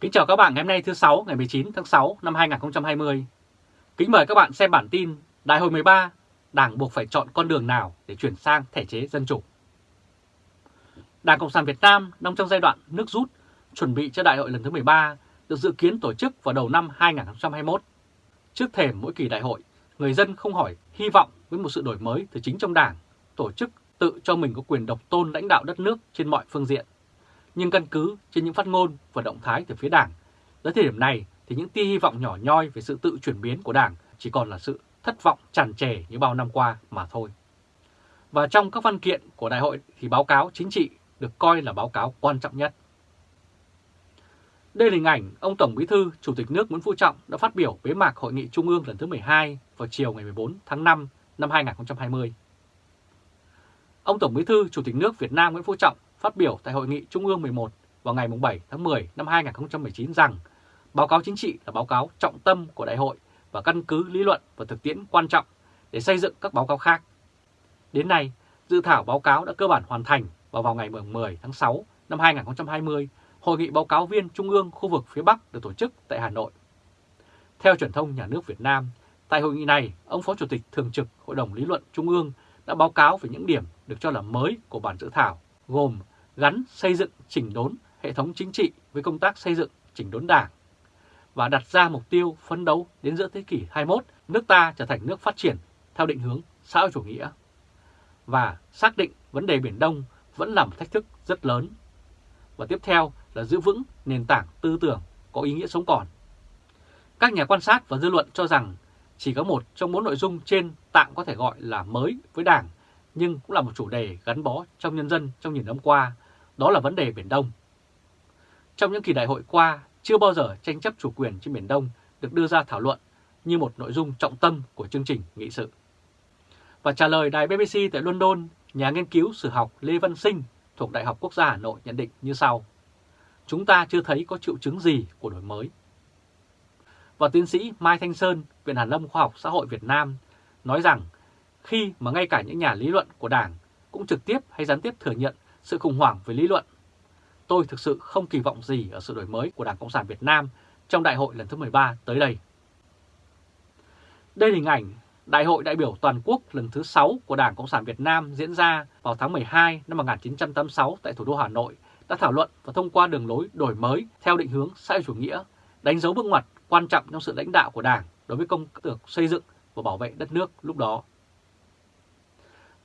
Kính chào các bạn ngày hôm nay thứ 6 ngày 19 tháng 6 năm 2020. Kính mời các bạn xem bản tin Đại hội 13, Đảng buộc phải chọn con đường nào để chuyển sang thể chế dân chủ. Đảng Cộng sản Việt Nam đang trong giai đoạn nước rút, chuẩn bị cho đại hội lần thứ 13 được dự kiến tổ chức vào đầu năm 2021. Trước thềm mỗi kỳ đại hội, người dân không hỏi hy vọng với một sự đổi mới từ chính trong đảng, tổ chức tự cho mình có quyền độc tôn lãnh đạo đất nước trên mọi phương diện. Nhưng căn cứ trên những phát ngôn và động thái từ phía đảng, tới thời điểm này thì những tia hy vọng nhỏ nhoi về sự tự chuyển biến của đảng chỉ còn là sự thất vọng tràn trề như bao năm qua mà thôi. Và trong các văn kiện của đại hội thì báo cáo chính trị được coi là báo cáo quan trọng nhất. Đây là hình ảnh ông Tổng Bí thư Chủ tịch nước Nguyễn Phú Trọng đã phát biểu bế mạc Hội nghị Trung ương lần thứ 12 vào chiều ngày 14 tháng 5 năm 2020. Ông Tổng Bí thư Chủ tịch nước Việt Nam Nguyễn Phú Trọng phát biểu tại Hội nghị Trung ương 11 vào ngày 7 tháng 10 năm 2019 rằng báo cáo chính trị là báo cáo trọng tâm của đại hội và căn cứ lý luận và thực tiễn quan trọng để xây dựng các báo cáo khác. Đến nay, dự thảo báo cáo đã cơ bản hoàn thành và vào ngày 10 tháng 6 năm 2020, Hội nghị báo cáo viên Trung ương khu vực phía Bắc được tổ chức tại Hà Nội. Theo truyền thông nhà nước Việt Nam, tại hội nghị này, ông Phó Chủ tịch Thường trực Hội đồng Lý luận Trung ương đã báo cáo về những điểm được cho là mới của bản dự thảo, gồm gắn xây dựng chỉnh đốn hệ thống chính trị với công tác xây dựng chỉnh đốn đảng và đặt ra mục tiêu phấn đấu đến giữa thế kỷ 21 nước ta trở thành nước phát triển theo định hướng xã hội chủ nghĩa và xác định vấn đề Biển Đông vẫn là một thách thức rất lớn. Và tiếp theo là giữ vững nền tảng tư tưởng có ý nghĩa sống còn. Các nhà quan sát và dư luận cho rằng chỉ có một trong bốn nội dung trên tạm có thể gọi là mới với Đảng, nhưng cũng là một chủ đề gắn bó trong nhân dân trong nhiều năm qua, đó là vấn đề Biển Đông. Trong những kỳ đại hội qua, chưa bao giờ tranh chấp chủ quyền trên Biển Đông được đưa ra thảo luận như một nội dung trọng tâm của chương trình nghị sự. Và trả lời đài BBC tại London, nhà nghiên cứu sử học Lê Văn Sinh thuộc Đại học Quốc gia Hà Nội nhận định như sau. Chúng ta chưa thấy có triệu chứng gì của đổi mới. Và tiến sĩ Mai Thanh Sơn, Viện Hàn Lâm Khoa học Xã hội Việt Nam nói rằng khi mà ngay cả những nhà lý luận của Đảng cũng trực tiếp hay gián tiếp thừa nhận sự khủng hoảng về lý luận, tôi thực sự không kỳ vọng gì ở sự đổi mới của Đảng Cộng sản Việt Nam trong đại hội lần thứ 13 tới đây. Đây là hình ảnh Đại hội đại biểu toàn quốc lần thứ 6 của Đảng Cộng sản Việt Nam diễn ra vào tháng 12 năm 1986 tại thủ đô Hà Nội đã thảo luận và thông qua đường lối đổi mới theo định hướng xã hội chủ nghĩa, đánh dấu bước ngoặt quan trọng trong sự lãnh đạo của Đảng đối với công cuộc xây dựng và bảo vệ đất nước lúc đó.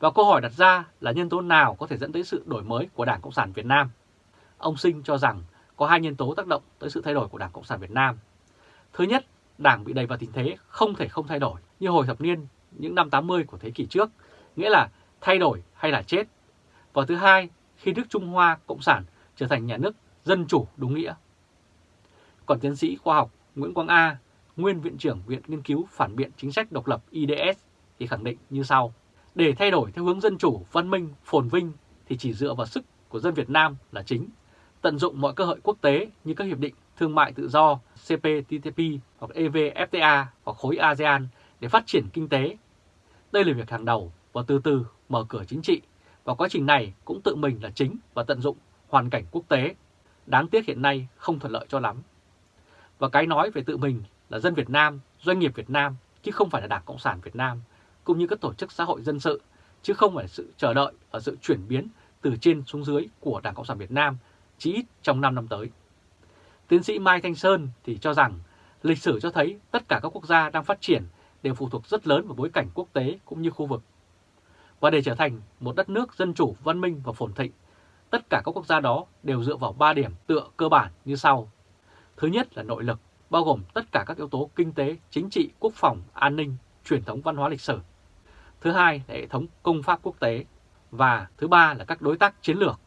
Và câu hỏi đặt ra là nhân tố nào có thể dẫn tới sự đổi mới của Đảng Cộng sản Việt Nam? Ông Sinh cho rằng có hai nhân tố tác động tới sự thay đổi của Đảng Cộng sản Việt Nam. Thứ nhất, Đảng bị đầy vào tình thế không thể không thay đổi như hồi thập niên những năm 80 của thế kỷ trước, nghĩa là thay đổi hay là chết. Và thứ hai, khi nước Trung Hoa Cộng sản trở thành nhà nước dân chủ đúng nghĩa. Còn tiến sĩ khoa học Nguyễn Quang A, nguyên Viện trưởng Viện Nghiên cứu Phản biện Chính sách Độc lập IDS thì khẳng định như sau. Để thay đổi theo hướng dân chủ, văn minh, phồn vinh thì chỉ dựa vào sức của dân Việt Nam là chính. Tận dụng mọi cơ hội quốc tế như các hiệp định thương mại tự do CPTPP hoặc EVFTA hoặc khối ASEAN để phát triển kinh tế. Đây là việc hàng đầu và từ từ mở cửa chính trị và quá trình này cũng tự mình là chính và tận dụng hoàn cảnh quốc tế. Đáng tiếc hiện nay không thuận lợi cho lắm. Và cái nói về tự mình là dân Việt Nam, doanh nghiệp Việt Nam chứ không phải là Đảng Cộng sản Việt Nam cũng như các tổ chức xã hội dân sự chứ không phải sự chờ đợi và sự chuyển biến từ trên xuống dưới của Đảng Cộng sản Việt Nam chỉ ít trong 5 năm tới. Tiến sĩ Mai Thanh Sơn thì cho rằng lịch sử cho thấy tất cả các quốc gia đang phát triển đều phụ thuộc rất lớn vào bối cảnh quốc tế cũng như khu vực. Và để trở thành một đất nước dân chủ, văn minh và phồn thịnh, tất cả các quốc gia đó đều dựa vào 3 điểm tựa cơ bản như sau. Thứ nhất là nội lực, bao gồm tất cả các yếu tố kinh tế, chính trị, quốc phòng, an ninh, truyền thống văn hóa lịch sử. Thứ hai là hệ thống công pháp quốc tế. Và thứ ba là các đối tác chiến lược.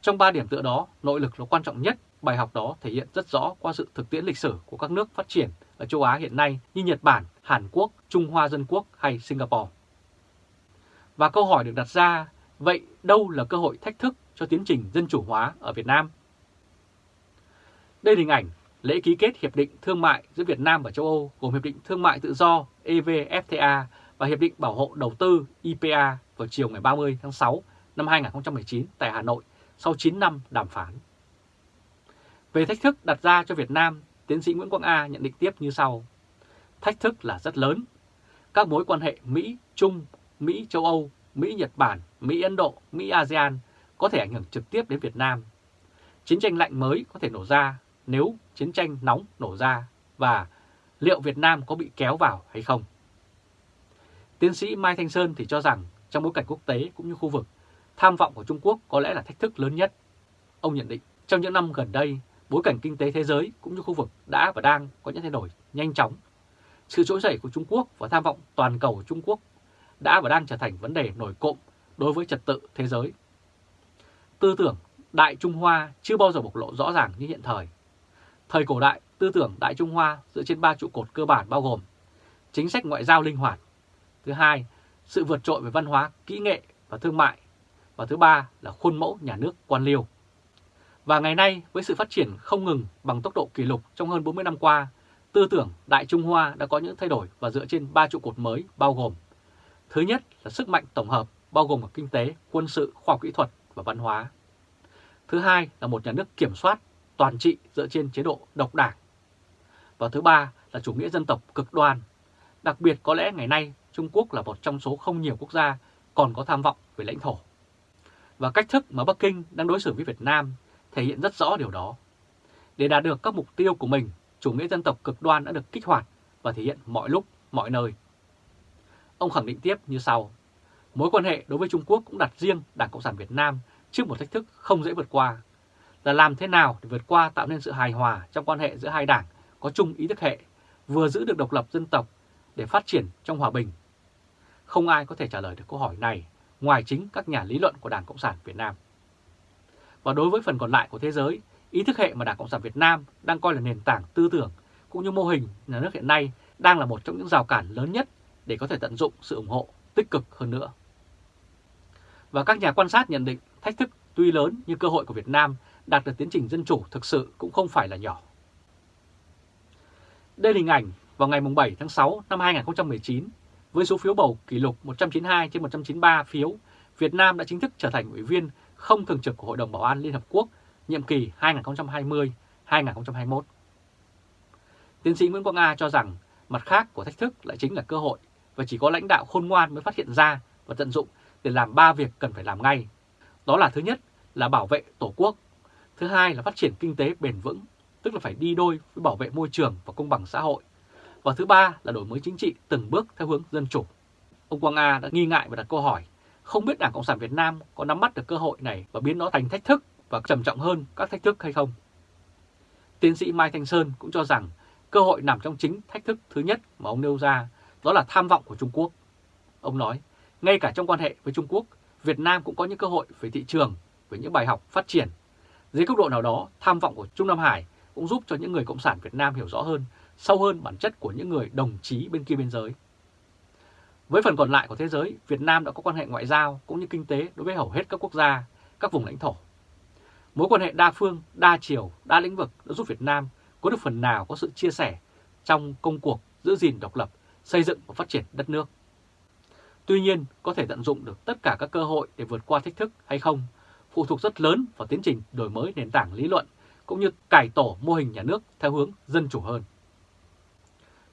Trong ba điểm tựa đó, nội lực là quan trọng nhất Bài học đó thể hiện rất rõ qua sự thực tiễn lịch sử của các nước phát triển ở châu Á hiện nay như Nhật Bản, Hàn Quốc, Trung Hoa Dân Quốc hay Singapore. Và câu hỏi được đặt ra, vậy đâu là cơ hội thách thức cho tiến trình dân chủ hóa ở Việt Nam? Đây là hình ảnh lễ ký kết Hiệp định Thương mại giữa Việt Nam và châu Âu gồm Hiệp định Thương mại Tự do EVFTA và Hiệp định Bảo hộ Đầu tư IPA vào chiều ngày 30 tháng 6 năm 2019 tại Hà Nội sau 9 năm đàm phán. Về thách thức đặt ra cho Việt Nam, tiến sĩ Nguyễn Quang A nhận định tiếp như sau. Thách thức là rất lớn. Các mối quan hệ Mỹ-Trung, Mỹ-Châu Âu, Mỹ-Nhật Bản, Mỹ-Ấn Độ, Mỹ-ASEAN có thể ảnh hưởng trực tiếp đến Việt Nam. Chiến tranh lạnh mới có thể nổ ra nếu chiến tranh nóng nổ ra và liệu Việt Nam có bị kéo vào hay không? Tiến sĩ Mai Thanh Sơn thì cho rằng trong bối cảnh quốc tế cũng như khu vực, tham vọng của Trung Quốc có lẽ là thách thức lớn nhất. Ông nhận định trong những năm gần đây, bối cảnh kinh tế thế giới cũng như khu vực đã và đang có những thay đổi nhanh chóng. Sự trỗi dậy của Trung Quốc và tham vọng toàn cầu của Trung Quốc đã và đang trở thành vấn đề nổi cộm đối với trật tự thế giới. Tư tưởng Đại Trung Hoa chưa bao giờ bộc lộ rõ ràng như hiện thời. Thời cổ đại, tư tưởng Đại Trung Hoa dựa trên ba trụ cột cơ bản bao gồm chính sách ngoại giao linh hoạt, thứ hai, sự vượt trội về văn hóa, kỹ nghệ và thương mại, và thứ ba là khuôn mẫu nhà nước quan liêu. Và ngày nay, với sự phát triển không ngừng bằng tốc độ kỷ lục trong hơn 40 năm qua, tư tưởng Đại Trung Hoa đã có những thay đổi và dựa trên ba trụ cột mới bao gồm Thứ nhất là sức mạnh tổng hợp bao gồm cả kinh tế, quân sự, khoa học kỹ thuật và văn hóa. Thứ hai là một nhà nước kiểm soát toàn trị dựa trên chế độ độc đảng. Và thứ ba là chủ nghĩa dân tộc cực đoan. Đặc biệt có lẽ ngày nay Trung Quốc là một trong số không nhiều quốc gia còn có tham vọng về lãnh thổ. Và cách thức mà Bắc Kinh đang đối xử với Việt Nam thể hiện rất rõ điều đó. Để đạt được các mục tiêu của mình, chủ nghĩa dân tộc cực đoan đã được kích hoạt và thể hiện mọi lúc, mọi nơi. Ông khẳng định tiếp như sau. Mối quan hệ đối với Trung Quốc cũng đặt riêng Đảng Cộng sản Việt Nam trước một thách thức không dễ vượt qua. Là làm thế nào để vượt qua tạo nên sự hài hòa trong quan hệ giữa hai đảng có chung ý thức hệ, vừa giữ được độc lập dân tộc để phát triển trong hòa bình. Không ai có thể trả lời được câu hỏi này ngoài chính các nhà lý luận của Đảng Cộng sản Việt Nam. Và đối với phần còn lại của thế giới, ý thức hệ mà Đảng Cộng sản Việt Nam đang coi là nền tảng tư tưởng cũng như mô hình nhà nước hiện nay đang là một trong những rào cản lớn nhất để có thể tận dụng sự ủng hộ tích cực hơn nữa. Và các nhà quan sát nhận định thách thức tuy lớn nhưng cơ hội của Việt Nam đạt được tiến trình dân chủ thực sự cũng không phải là nhỏ. Đây là hình ảnh vào ngày 7 tháng 6 năm 2019 với số phiếu bầu kỷ lục 192 trên 193 phiếu, Việt Nam đã chính thức trở thành ủy viên không thường trực của Hội đồng Bảo an Liên Hợp Quốc nhiệm kỳ 2020-2021. Tiến sĩ Nguyễn Quang Nga cho rằng mặt khác của thách thức lại chính là cơ hội và chỉ có lãnh đạo khôn ngoan mới phát hiện ra và tận dụng để làm ba việc cần phải làm ngay. Đó là thứ nhất là bảo vệ Tổ quốc, thứ hai là phát triển kinh tế bền vững, tức là phải đi đôi với bảo vệ môi trường và công bằng xã hội, và thứ ba là đổi mới chính trị từng bước theo hướng dân chủ. Ông Quang A đã nghi ngại và đặt câu hỏi, không biết Đảng Cộng sản Việt Nam có nắm bắt được cơ hội này và biến nó thành thách thức và trầm trọng hơn các thách thức hay không? Tiến sĩ Mai Thanh Sơn cũng cho rằng cơ hội nằm trong chính thách thức thứ nhất mà ông nêu ra, đó là tham vọng của Trung Quốc. Ông nói, ngay cả trong quan hệ với Trung Quốc, Việt Nam cũng có những cơ hội về thị trường, về những bài học phát triển. Dưới cấp độ nào đó, tham vọng của Trung Nam Hải cũng giúp cho những người Cộng sản Việt Nam hiểu rõ hơn, sâu hơn bản chất của những người đồng chí bên kia biên giới. Với phần còn lại của thế giới, Việt Nam đã có quan hệ ngoại giao cũng như kinh tế đối với hầu hết các quốc gia, các vùng lãnh thổ. Mối quan hệ đa phương, đa chiều, đa lĩnh vực đã giúp Việt Nam có được phần nào có sự chia sẻ trong công cuộc giữ gìn độc lập, xây dựng và phát triển đất nước. Tuy nhiên, có thể tận dụng được tất cả các cơ hội để vượt qua thách thức hay không phụ thuộc rất lớn vào tiến trình đổi mới nền tảng lý luận cũng như cải tổ mô hình nhà nước theo hướng dân chủ hơn.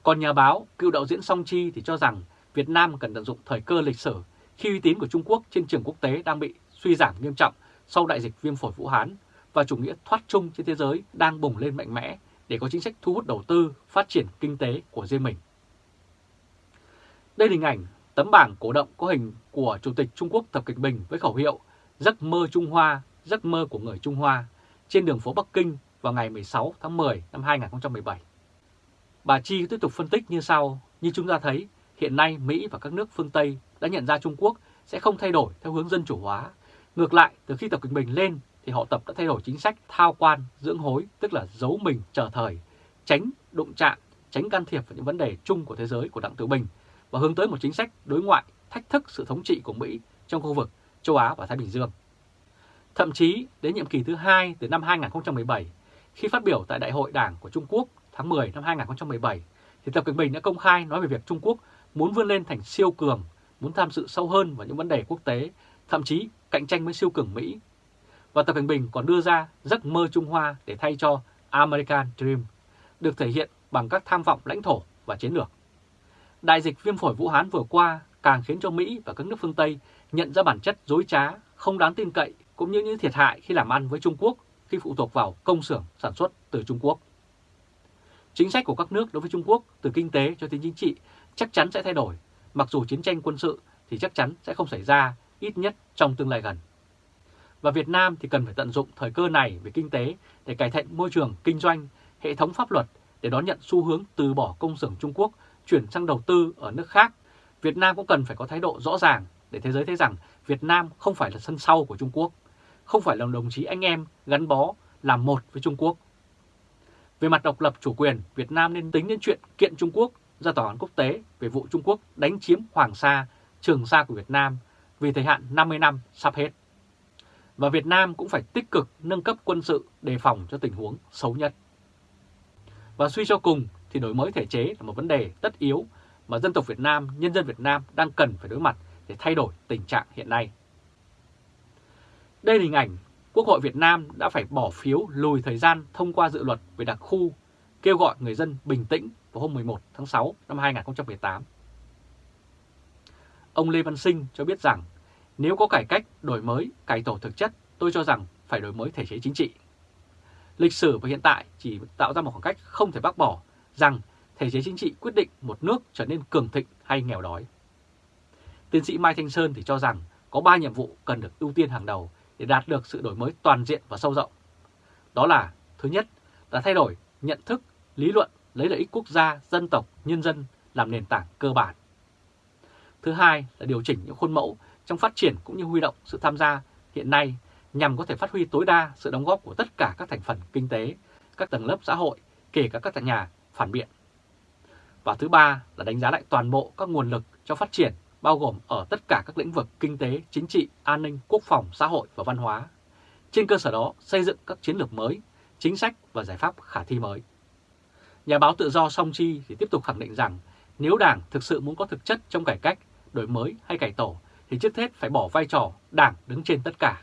Còn nhà báo, cựu đạo diễn Song Chi thì cho rằng Việt Nam cần tận dụng thời cơ lịch sử khi uy tín của Trung Quốc trên trường quốc tế đang bị suy giảm nghiêm trọng sau đại dịch viêm phổi Vũ Hán và chủ nghĩa thoát chung trên thế giới đang bùng lên mạnh mẽ để có chính sách thu hút đầu tư, phát triển kinh tế của riêng mình. Đây là hình ảnh tấm bảng cổ động có hình của Chủ tịch Trung Quốc Tập Cận Bình với khẩu hiệu Giấc mơ Trung Hoa, giấc mơ của người Trung Hoa trên đường phố Bắc Kinh vào ngày 16 tháng 10 năm 2017. Bà Chi tiếp tục phân tích như sau, như chúng ta thấy, hiện nay Mỹ và các nước phương Tây đã nhận ra Trung Quốc sẽ không thay đổi theo hướng dân chủ hóa. Ngược lại, từ khi Tập Cận Bình lên thì họ tập đã thay đổi chính sách thao quan, dưỡng hối, tức là giấu mình chờ thời, tránh đụng chạm, tránh can thiệp vào những vấn đề chung của thế giới của Đặng Tử Bình và hướng tới một chính sách đối ngoại thách thức sự thống trị của Mỹ trong khu vực châu Á và Thái Bình Dương. Thậm chí đến nhiệm kỳ thứ hai từ năm 2017, khi phát biểu tại Đại hội Đảng của Trung Quốc tháng 10 năm 2017, thì Tập Cận Bình đã công khai nói về việc Trung Quốc muốn vươn lên thành siêu cường, muốn tham dự sâu hơn vào những vấn đề quốc tế, thậm chí cạnh tranh với siêu cường Mỹ. Và Tập Cận Bình còn đưa ra giấc mơ Trung Hoa để thay cho American Dream được thể hiện bằng các tham vọng lãnh thổ và chiến lược. Đại dịch viêm phổi Vũ Hán vừa qua càng khiến cho Mỹ và các nước phương Tây nhận ra bản chất dối trá, không đáng tin cậy cũng như những thiệt hại khi làm ăn với Trung Quốc khi phụ thuộc vào công xưởng sản xuất từ Trung Quốc. Chính sách của các nước đối với Trung Quốc từ kinh tế cho đến chính trị chắc chắn sẽ thay đổi, mặc dù chiến tranh quân sự thì chắc chắn sẽ không xảy ra, ít nhất trong tương lai gần. Và Việt Nam thì cần phải tận dụng thời cơ này về kinh tế để cải thiện môi trường kinh doanh, hệ thống pháp luật để đón nhận xu hướng từ bỏ công xưởng Trung Quốc chuyển sang đầu tư ở nước khác. Việt Nam cũng cần phải có thái độ rõ ràng để thế giới thấy rằng Việt Nam không phải là sân sau của Trung Quốc, không phải là đồng chí anh em gắn bó làm một với Trung Quốc. Về mặt độc lập chủ quyền, Việt Nam nên tính đến chuyện kiện Trung Quốc ra tòa án quốc tế về vụ Trung Quốc đánh chiếm Hoàng Sa, Trường Sa của Việt Nam vì thời hạn 50 năm sắp hết. Và Việt Nam cũng phải tích cực nâng cấp quân sự đề phòng cho tình huống xấu nhất. Và suy cho cùng thì đổi mới thể chế là một vấn đề tất yếu mà dân tộc Việt Nam, nhân dân Việt Nam đang cần phải đối mặt để thay đổi tình trạng hiện nay. Đây là hình ảnh Quốc hội Việt Nam đã phải bỏ phiếu lùi thời gian thông qua dự luật về đặc khu, kêu gọi người dân bình tĩnh vào hôm 11 tháng 6 năm 2018. Ông Lê Văn Sinh cho biết rằng nếu có cải cách, đổi mới, cải tổ thực chất, tôi cho rằng phải đổi mới thể chế chính trị. Lịch sử và hiện tại chỉ tạo ra một khoảng cách không thể bác bỏ rằng thể chế chính trị quyết định một nước trở nên cường thịnh hay nghèo đói. Tiến sĩ Mai Thanh Sơn thì cho rằng có 3 nhiệm vụ cần được ưu tiên hàng đầu để đạt được sự đổi mới toàn diện và sâu rộng. Đó là, thứ nhất là thay đổi nhận thức, lý luận lấy lợi ích quốc gia, dân tộc, nhân dân làm nền tảng cơ bản. Thứ hai là điều chỉnh những khuôn mẫu trong phát triển cũng như huy động sự tham gia hiện nay nhằm có thể phát huy tối đa sự đóng góp của tất cả các thành phần kinh tế, các tầng lớp xã hội, kể cả các nhà phản biện. Và thứ ba là đánh giá lại toàn bộ các nguồn lực cho phát triển bao gồm ở tất cả các lĩnh vực kinh tế, chính trị, an ninh, quốc phòng, xã hội và văn hóa. Trên cơ sở đó xây dựng các chiến lược mới, chính sách và giải pháp khả thi mới. Nhà báo tự do Song Chi thì tiếp tục khẳng định rằng nếu Đảng thực sự muốn có thực chất trong cải cách, đổi mới hay cải tổ thì trước hết phải bỏ vai trò Đảng đứng trên tất cả,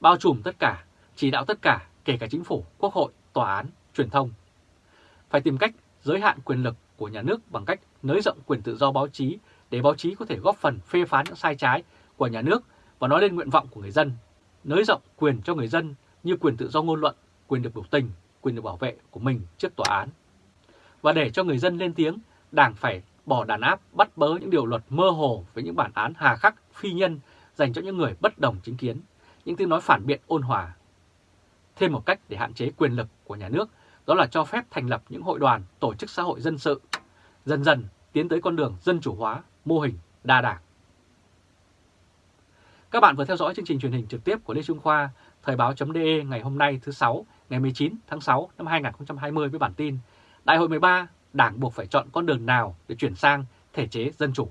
bao trùm tất cả, chỉ đạo tất cả, kể cả chính phủ, quốc hội, tòa án, truyền thông. Phải tìm cách giới hạn quyền lực của nhà nước bằng cách nới rộng quyền tự do báo chí để báo chí có thể góp phần phê phán những sai trái của nhà nước và nói lên nguyện vọng của người dân, nới rộng quyền cho người dân như quyền tự do ngôn luận, quyền được biểu tình, quyền được bảo vệ của mình trước tòa án. Và để cho người dân lên tiếng, Đảng phải bỏ đàn áp bắt bớ những điều luật mơ hồ với những bản án hà khắc, phi nhân dành cho những người bất đồng chính kiến, những tiếng nói phản biện ôn hòa. Thêm một cách để hạn chế quyền lực của nhà nước đó là cho phép thành lập những hội đoàn, tổ chức xã hội dân sự, dần dần tiến tới con đường dân chủ hóa, mô hình đa đảng. Các bạn vừa theo dõi chương trình truyền hình trực tiếp của Lê Trung Khoa, Thời báo.de ngày hôm nay thứ 6, ngày 19 tháng 6 năm 2020 với bản tin Đại hội 13, Đảng buộc phải chọn con đường nào để chuyển sang thể chế dân chủ.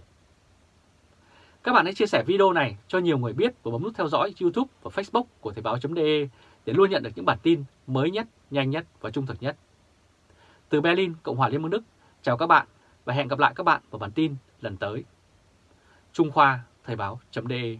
Các bạn hãy chia sẻ video này cho nhiều người biết và bấm nút theo dõi YouTube và Facebook của Thời báo.de để luôn nhận được những bản tin mới nhất, nhanh nhất và trung thực nhất. Từ Berlin, Cộng hòa Liên bang Đức, chào các bạn và hẹn gặp lại các bạn vào bản tin lần tới. Trung Khoa Thời báo.de